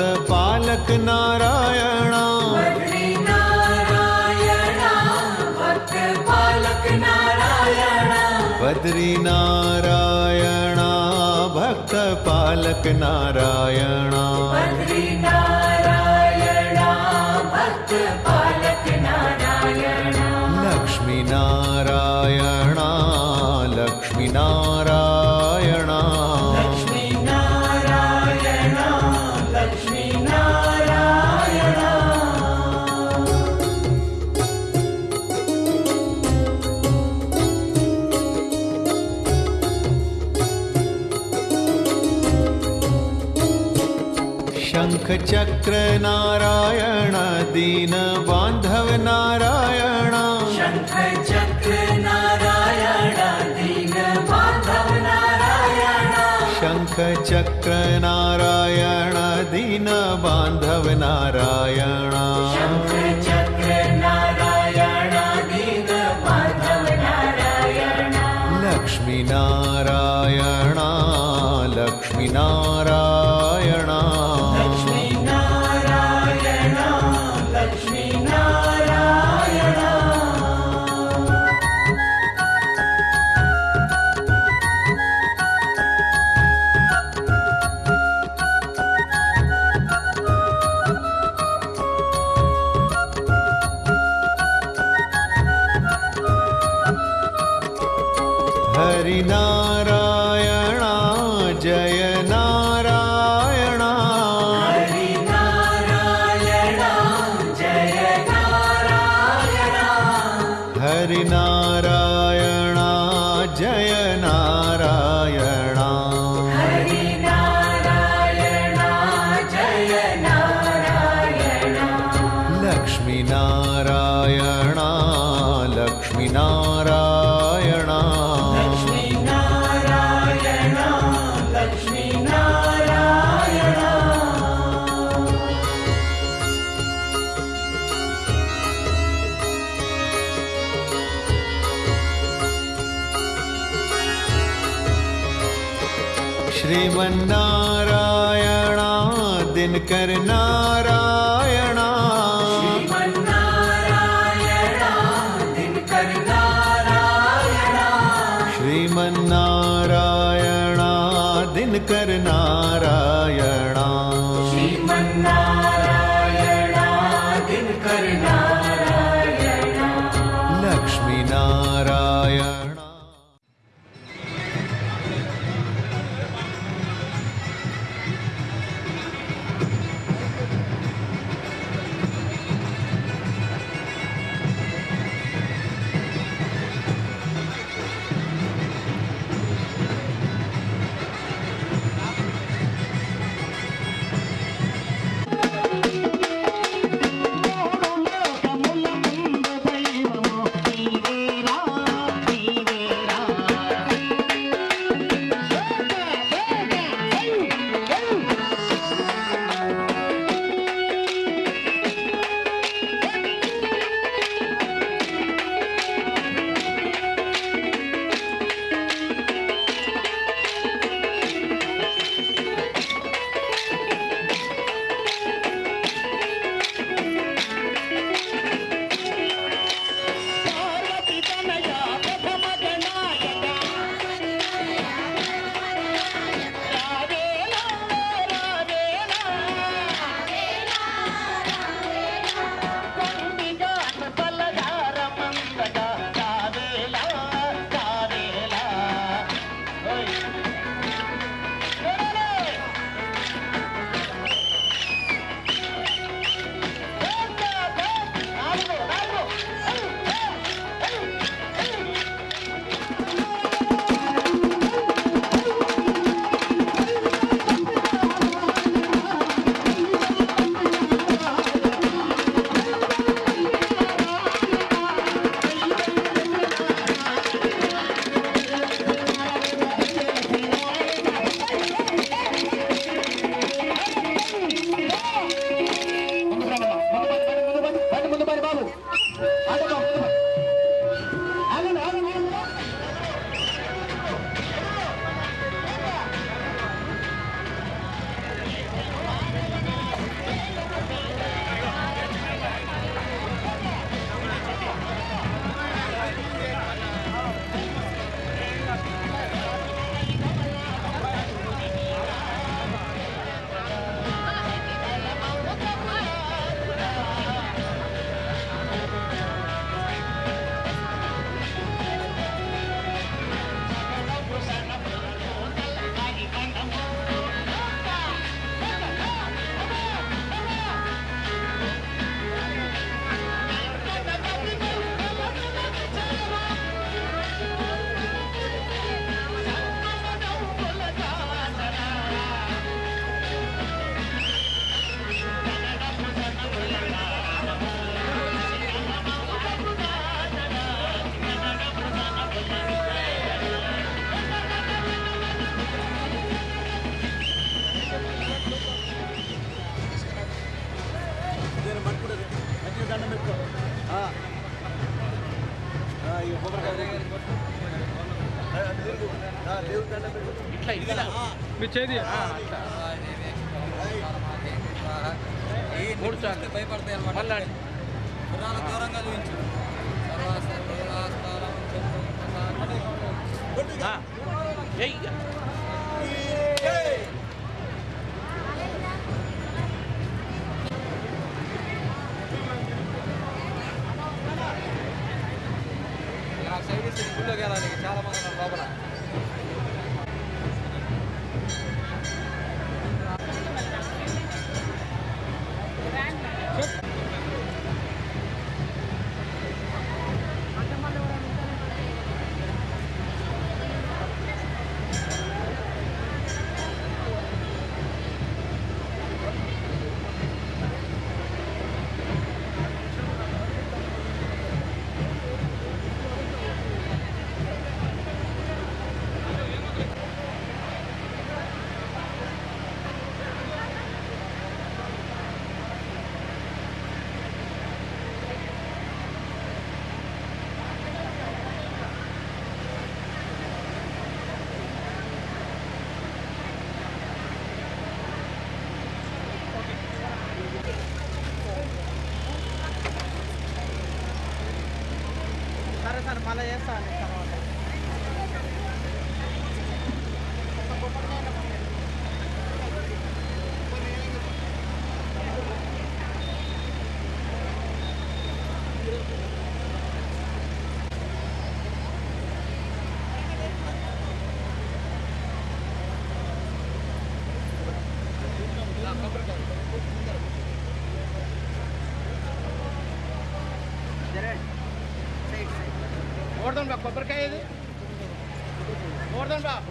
पालक नारायण। बद्री नारायण भक्त पालक नारायण। बद्री नारायण भक्त पालक क्र नारायण दीन बान्धव नारायण। चक्र नारायण दीन बान्धव नारायणा। ఇట్లా ఇట్లా. మీ చేది మూడు చాలు భయపడతాయి అనమాట గుళ్ళోకి వెళ్ళాలి చాలామంది ఉన్నారు లోపల. 三十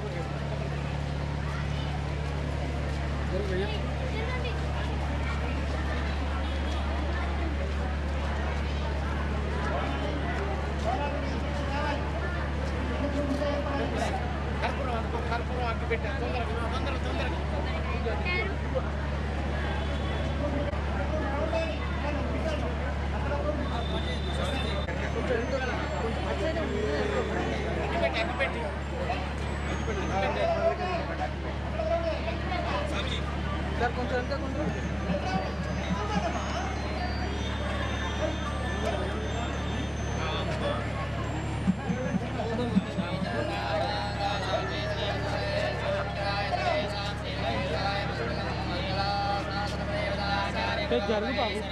Jaru bagus.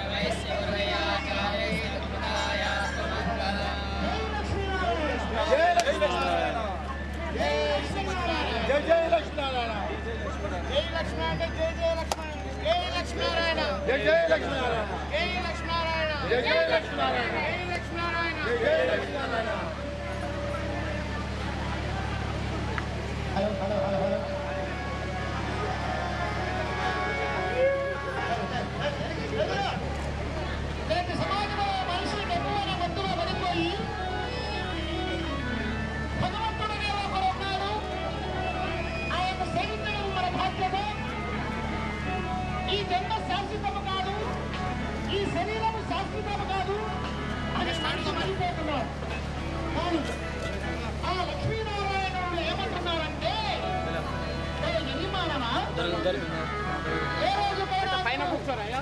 శాశ్వతము కాదు. ఈ శరీరము శాశ్వతము కాదు. అని మనిషి మరిపోతున్నారు. కానీ ఆ లక్ష్మీనారాయణుడు ఏమంటున్నారంటే ఏ రోజు పైన కూర్చోరాయా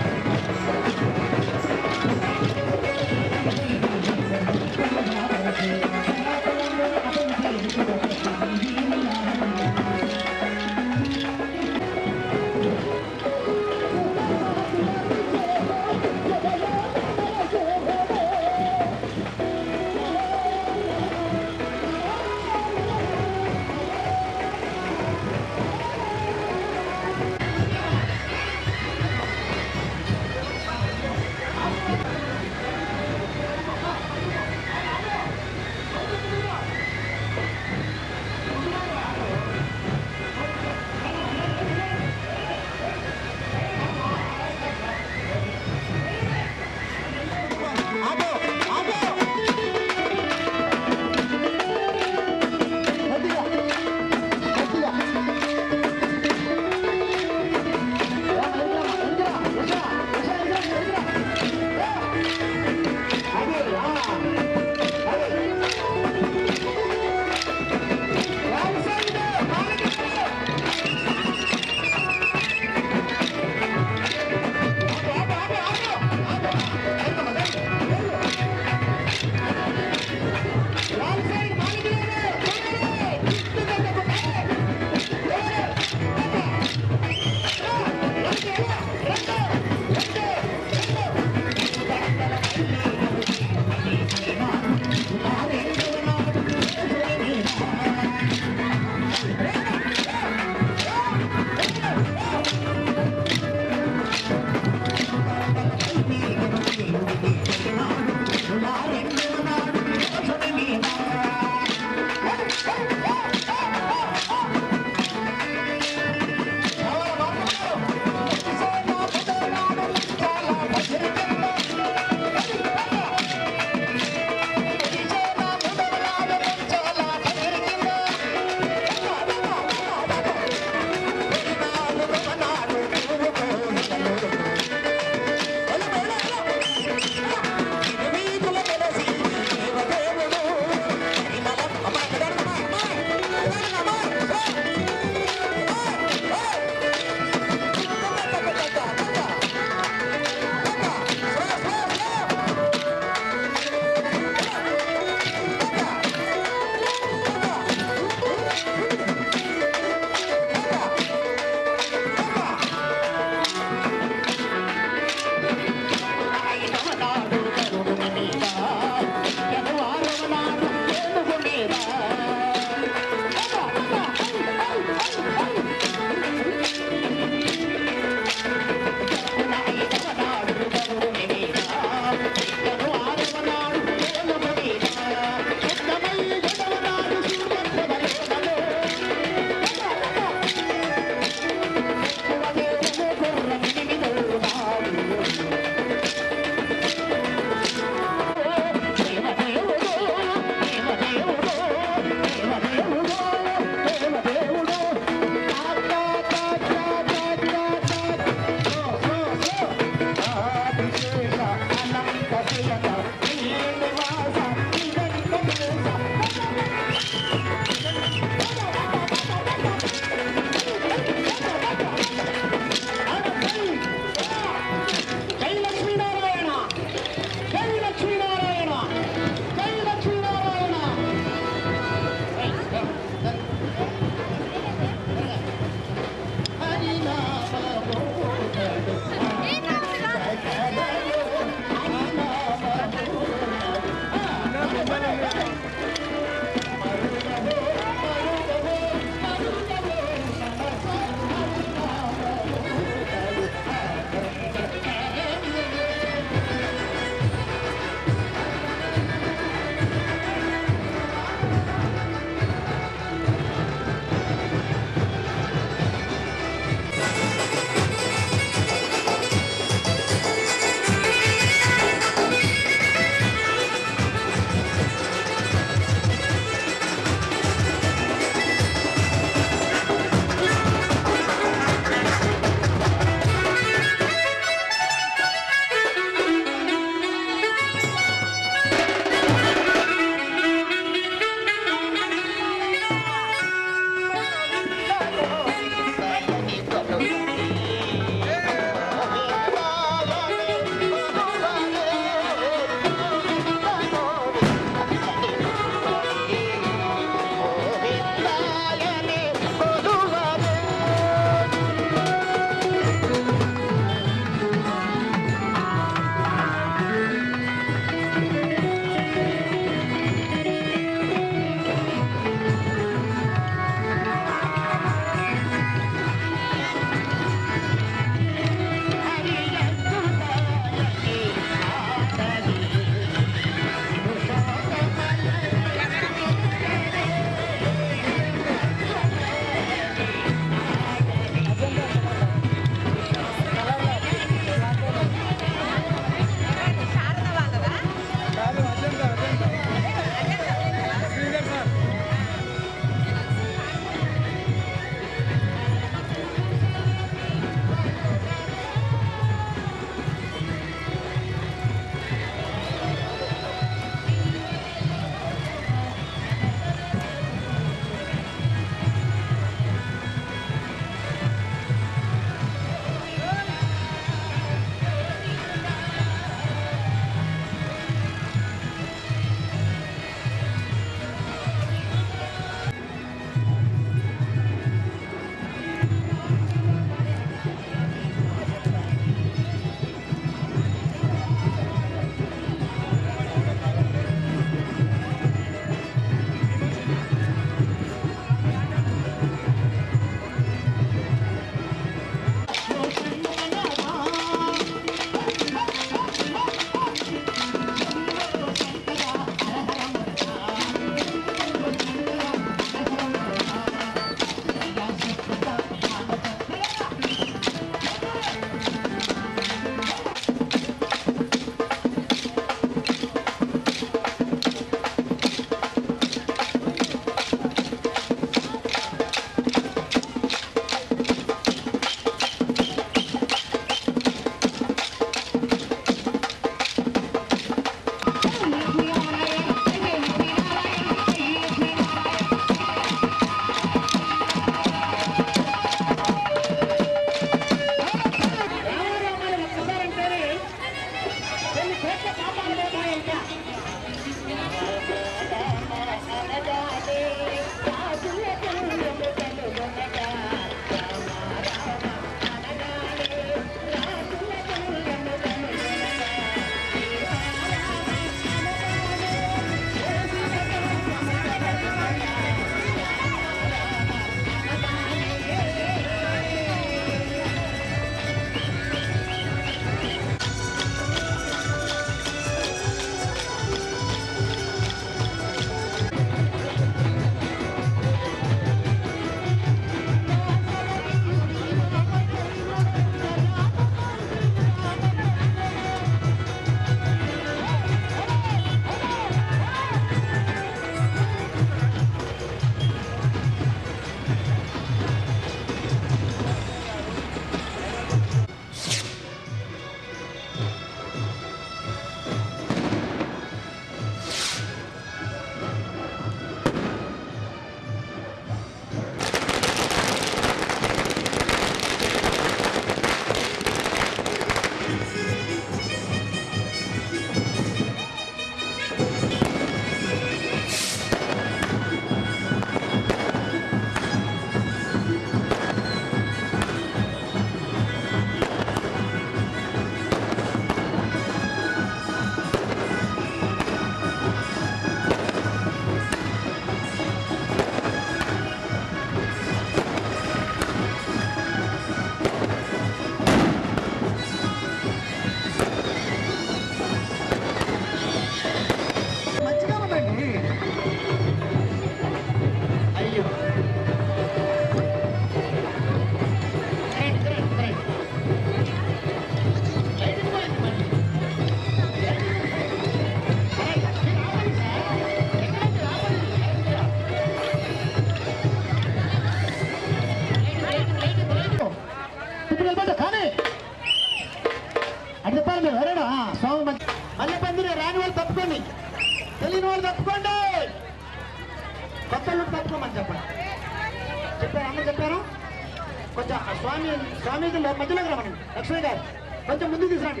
¿Dónde te traje?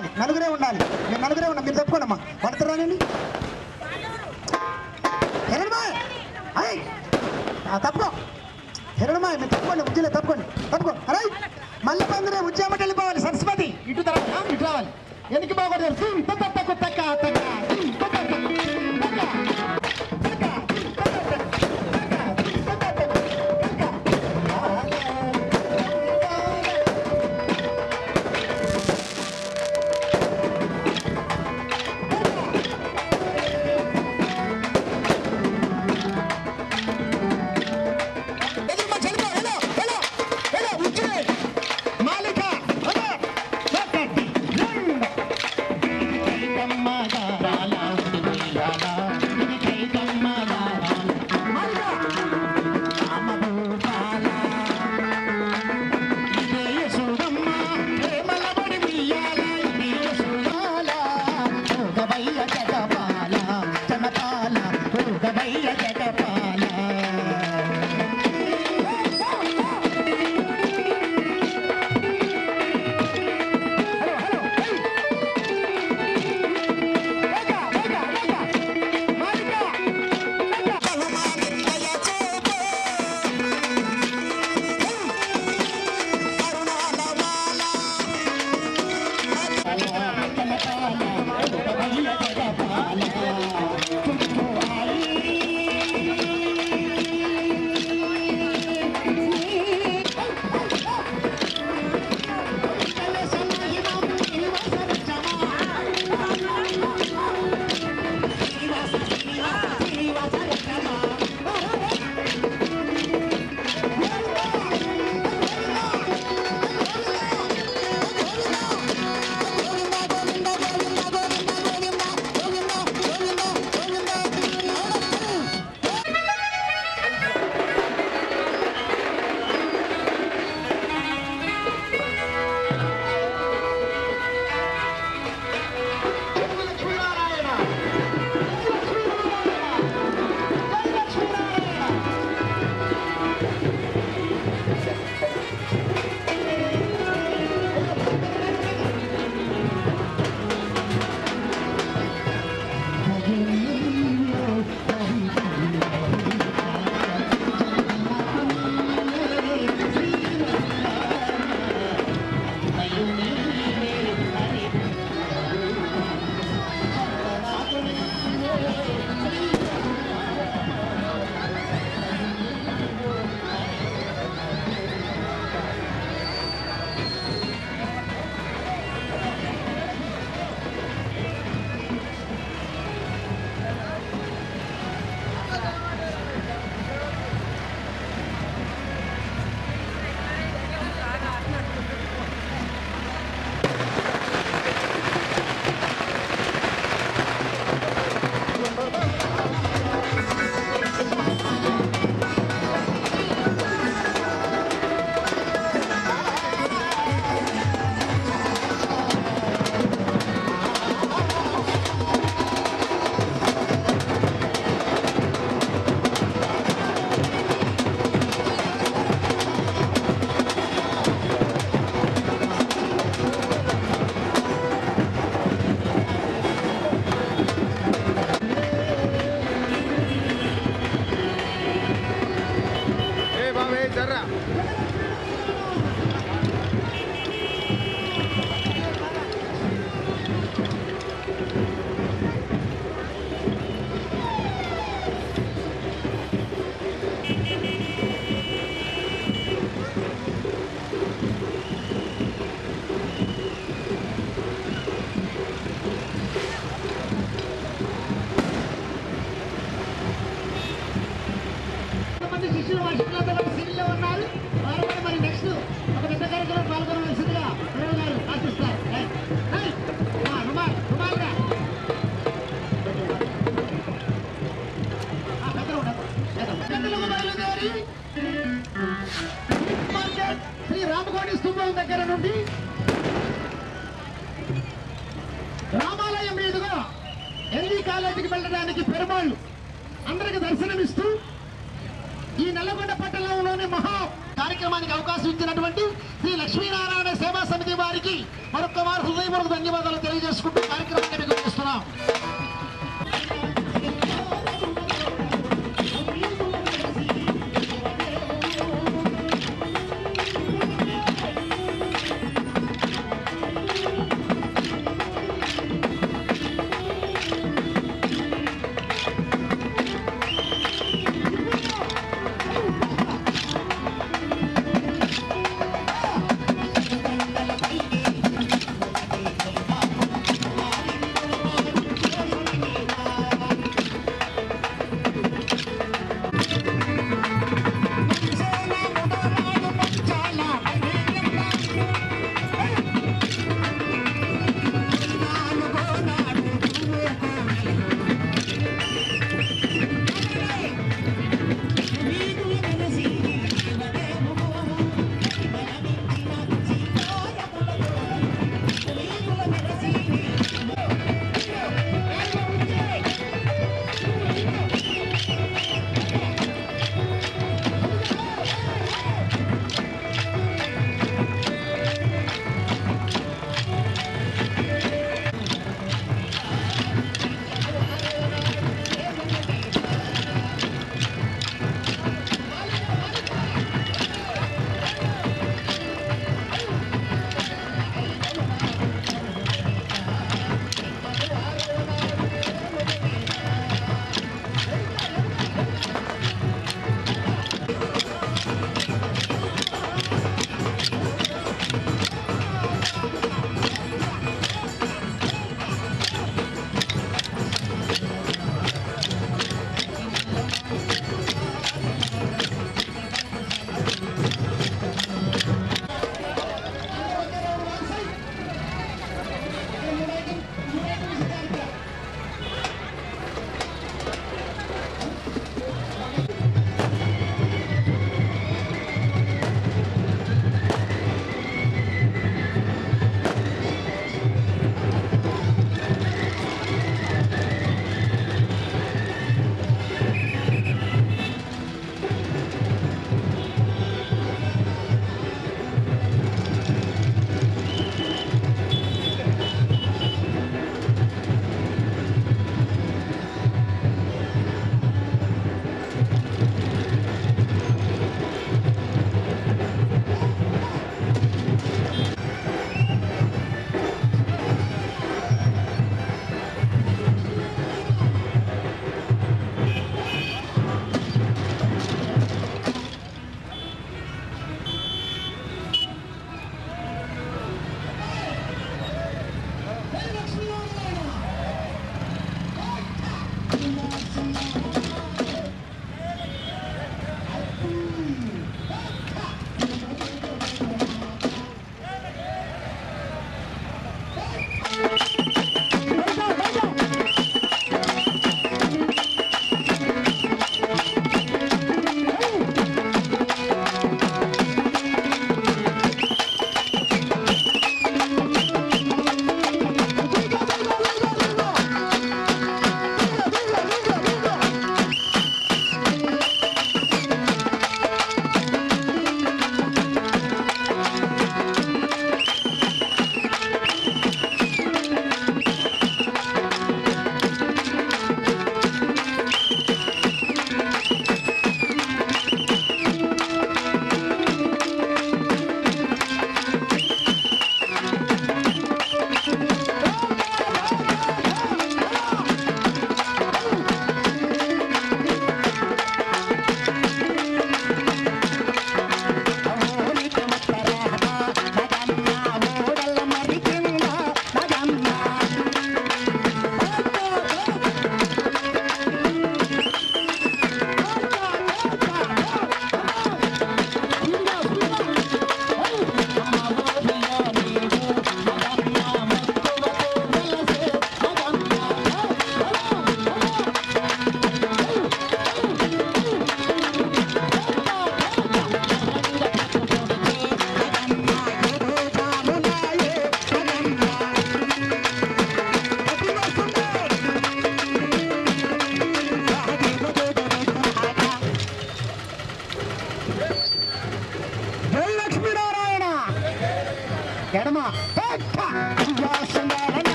ఉండాలి. నలుగురే ఉండాలి. మీరు నలుగురే ఉన్నాం మీరు చెప్పుకోండి అమ్మా పడుతున్నానండి హిరణమాయ్ అయ్ తప్పుకో. హిరణమాయ్ మీరు తప్పుకోండి. ఉజ్జలే తప్పుకోండి. తప్పుకో. అరే మళ్ళీ పందిరే ఉజ్జామట వెళ్ళిపోవాలి. సరస్వతి. ఇటు తర్వాత ఇటు రావాలి. ఎందుకు బాగోడదు తక్కువ తక్క తక్కువ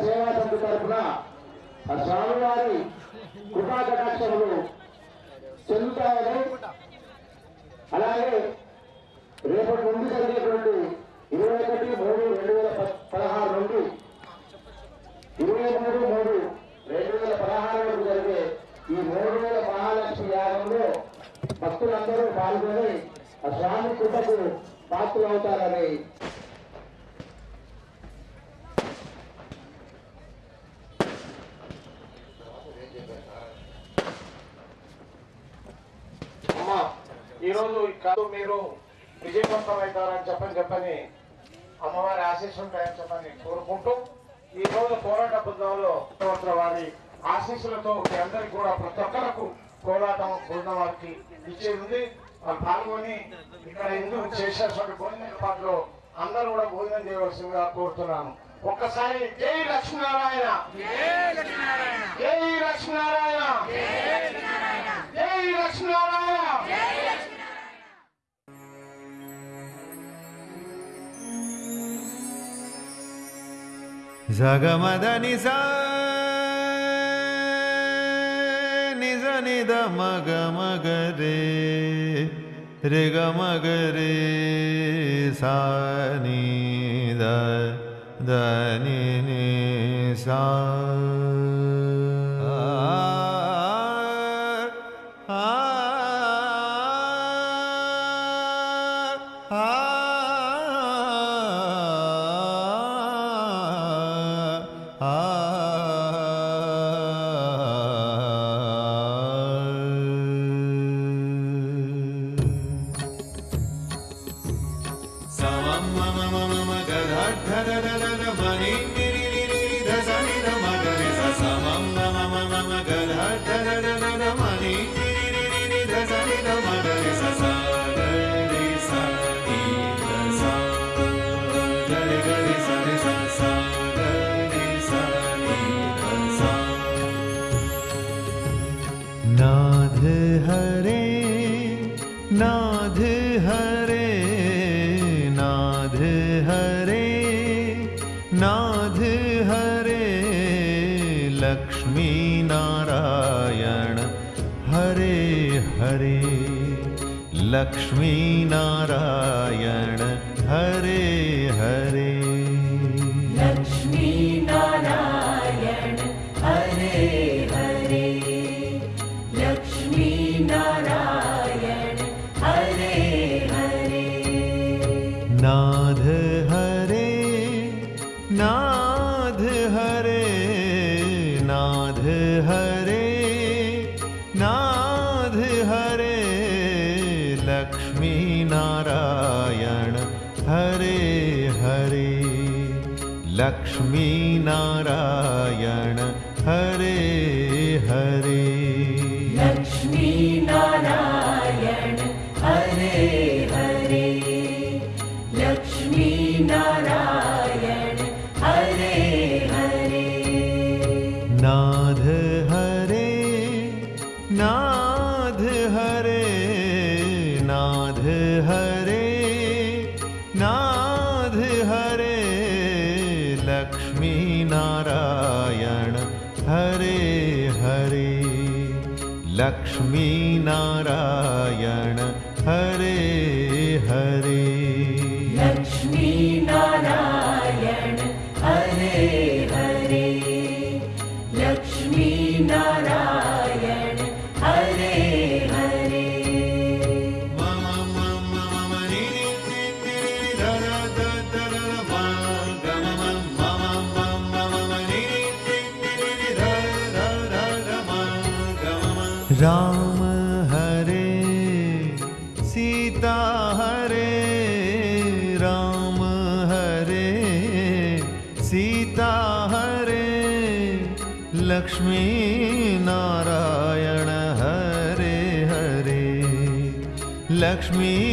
సేవా సంఘ తరఫున ఆ స్వామివారి కృపా కటాక్షములు చెందుతాయని అలాగే రేపటి నుండి జరిగేటువంటి ఇరవై ఒకటి మూడు రెండు వేల పదహారు నుండి ఇరవై మూడు మూడు రెండు వేల పదహారు వరకు జరిగే ఈ మూడు వేల మహాలక్ష్మి యాగంలో భక్తులందరూ పాల్గొని ఆ స్వామి కృపకు పాత్రలు అవుతారని ఈరోజు కాదు మీరు విజయవంతం అవుతారని చెప్పని చెప్పని అమ్మవారి ఆశీస్సులు ఉంటాయని చెప్పని కోరుకుంటూ ఈ రోజు పోరాట బృందంలో వారి ఆశీస్సులతో మీ అందరికి కూడా ప్రతి ఒక్కరకు పోరాటం బృందం వారికి ఇచ్చేది. ఉంది వాళ్ళు పాల్గొని ఇక్కడ ఎందుకు చేసేటువంటి భోజన ఏర్పాట్లో అందరూ కూడా భోజనం చేయవలసిందిగా కోరుతున్నాను. ఒక్కసారి జై లక్ష్మీనారాయణ. జై లక్ష్మీనారాయణ. జై లక్ష్మీనారాయణ. जगमद नि मग मगरे रे ग मगरे सि धनि नि लक्ष्मीनारायण। लक्ष्मीनारायण। लक्ष्मी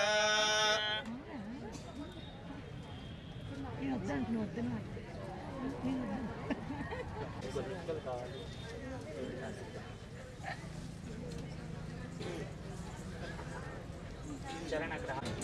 श्रियकान्ताय